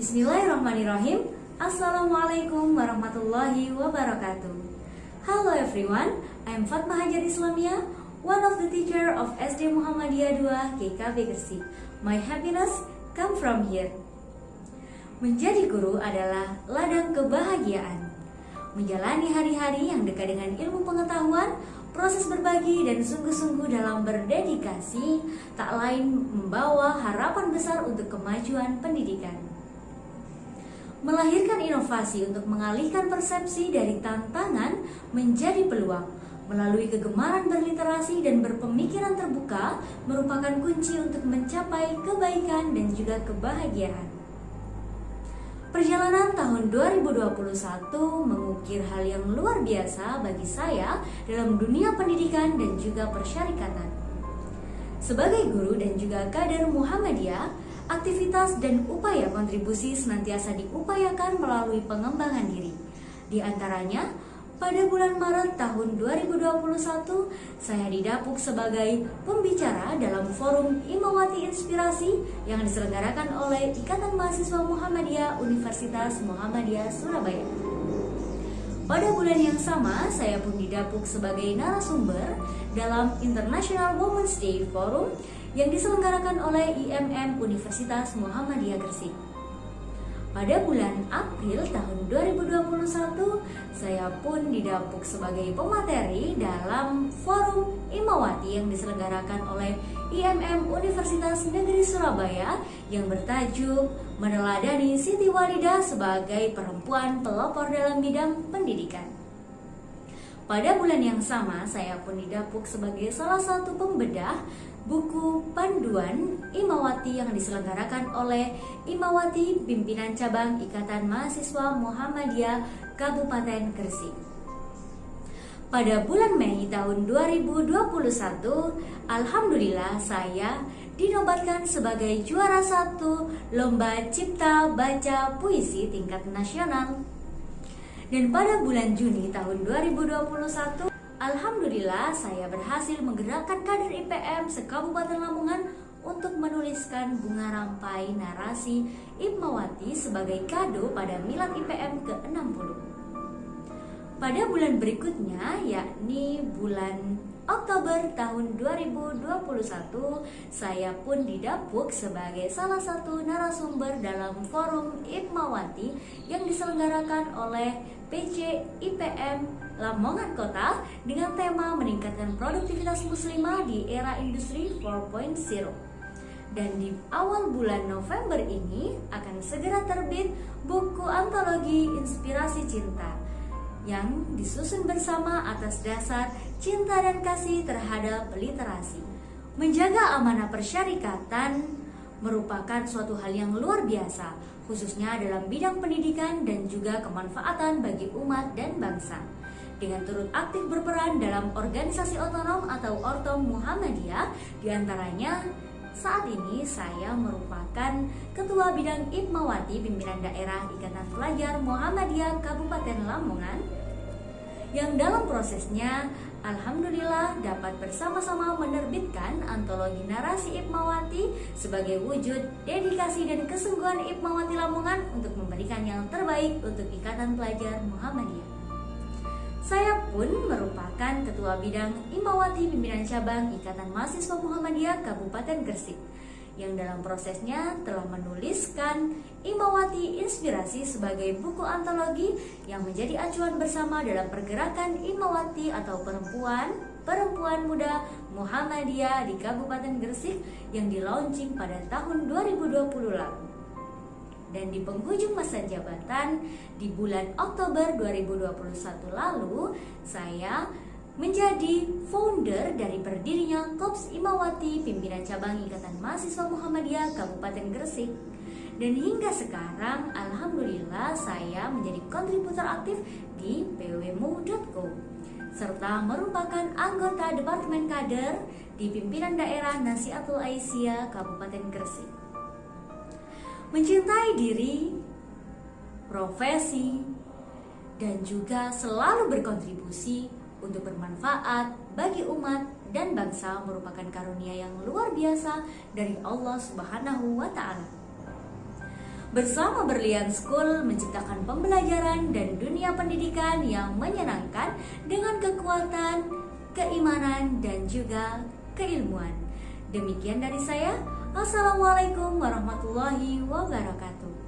Bismillahirrahmanirrahim. Assalamualaikum warahmatullahi wabarakatuh. Hello everyone, I'm Fatma Hajar Islamia One of the teacher of SD Muhammadiyah 2 KKB Gresik. My happiness come from here. Menjadi guru adalah ladang kebahagiaan. Menjalani hari-hari yang dekat dengan ilmu pengetahuan Proses berbagi dan sungguh-sungguh dalam berdedikasi tak lain membawa harapan besar untuk kemajuan pendidikan. Melahirkan inovasi untuk mengalihkan persepsi dari tantangan menjadi peluang melalui kegemaran berliterasi dan berpemikiran terbuka merupakan kunci untuk mencapai kebaikan dan juga kebahagiaan. Perjalanan tahun 2021 mengukir hal yang luar biasa bagi saya dalam dunia pendidikan dan juga persyarikatan. Sebagai guru dan juga kader Muhammadiyah, aktivitas dan upaya kontribusi senantiasa diupayakan melalui pengembangan diri. Di antaranya, pada bulan Maret tahun 2021, saya didapuk sebagai pembicara dalam forum Imawati Inspirasi yang diselenggarakan oleh Ikatan Mahasiswa Muhammadiyah Universitas Muhammadiyah Surabaya. Pada bulan yang sama, saya pun didapuk sebagai narasumber dalam International Women's Day Forum yang diselenggarakan oleh IMM Universitas Muhammadiyah Gresik. Pada bulan April tahun 2021, saya pun didapuk sebagai pemateri dalam forum Imawati yang diselenggarakan oleh IMM Universitas Negeri Surabaya yang bertajuk Meneladani Siti Walidah sebagai perempuan pelopor dalam bidang pendidikan. Pada bulan yang sama, saya pun didapuk sebagai salah satu pembedah buku panduan Imawati yang diselenggarakan oleh Imawati Pimpinan Cabang Ikatan Mahasiswa Muhammadiyah Kabupaten Gresik. Pada bulan Mei tahun 2021, Alhamdulillah saya dinobatkan sebagai juara satu Lomba Cipta Baca Puisi tingkat nasional. Dan pada bulan Juni tahun 2021, Alhamdulillah saya berhasil menggerakkan kader IPM se-Kabupaten Lamongan untuk menuliskan bunga rampai narasi Ibmawati sebagai kado pada Milad IPM ke-60. Pada bulan berikutnya, yakni bulan Oktober tahun 2021, saya pun didapuk sebagai salah satu narasumber dalam forum Ibmawati yang diselenggarakan oleh PC IPM Lamongan Kota dengan tema meningkatkan produktivitas muslimah di era industri 4.0. Dan di awal bulan November ini akan segera terbit buku antologi Inspirasi Cinta yang disusun bersama atas dasar cinta dan kasih terhadap literasi. Menjaga amanah persyarikatan merupakan suatu hal yang luar biasa, khususnya dalam bidang pendidikan dan juga kemanfaatan bagi umat dan bangsa dengan turut aktif berperan dalam organisasi otonom atau Ortom Muhammadiyah di antaranya saat ini saya merupakan Ketua Bidang Ibmawati Pimpinan Daerah Ikatan Pelajar Muhammadiyah Kabupaten Lamongan yang dalam prosesnya Alhamdulillah dapat bersama-sama menerbitkan antologi narasi Ibmawati sebagai wujud dedikasi dan kesungguhan Ibmawati Lamongan untuk memberikan yang terbaik untuk Ikatan Pelajar Muhammadiyah. Saya pun merupakan Ketua Bidang Imawati Pimpinan Cabang Ikatan Mahasiswa Muhammadiyah Kabupaten Gresik yang dalam prosesnya telah menuliskan Imawati Inspirasi sebagai buku antologi yang menjadi acuan bersama dalam pergerakan Imawati atau perempuan perempuan muda Muhammadiyah di Kabupaten Gresik yang dilaunching pada tahun 2020 lalu. Dan di penghujung masa jabatan di bulan Oktober 2021 lalu saya menjadi founder dari berdirinya Kops Imawati Pimpinan Cabang Ikatan Mahasiswa Muhammadiyah Kabupaten Gresik. Dan hingga sekarang Alhamdulillah saya menjadi kontributor aktif di pwmu.co serta merupakan anggota Departemen Kader di pimpinan daerah Nasiatul Aisyah Kabupaten Gresik. Mencintai diri, profesi, dan juga selalu berkontribusi untuk bermanfaat bagi umat dan bangsa merupakan karunia yang luar biasa dari Allah Subhanahu wa taala. Bersama Berlian School menciptakan pembelajaran dan dunia pendidikan yang menyenangkan dengan kekuatan, keimanan, dan juga keilmuan. Demikian dari saya. Assalamualaikum warahmatullahi wabarakatuh.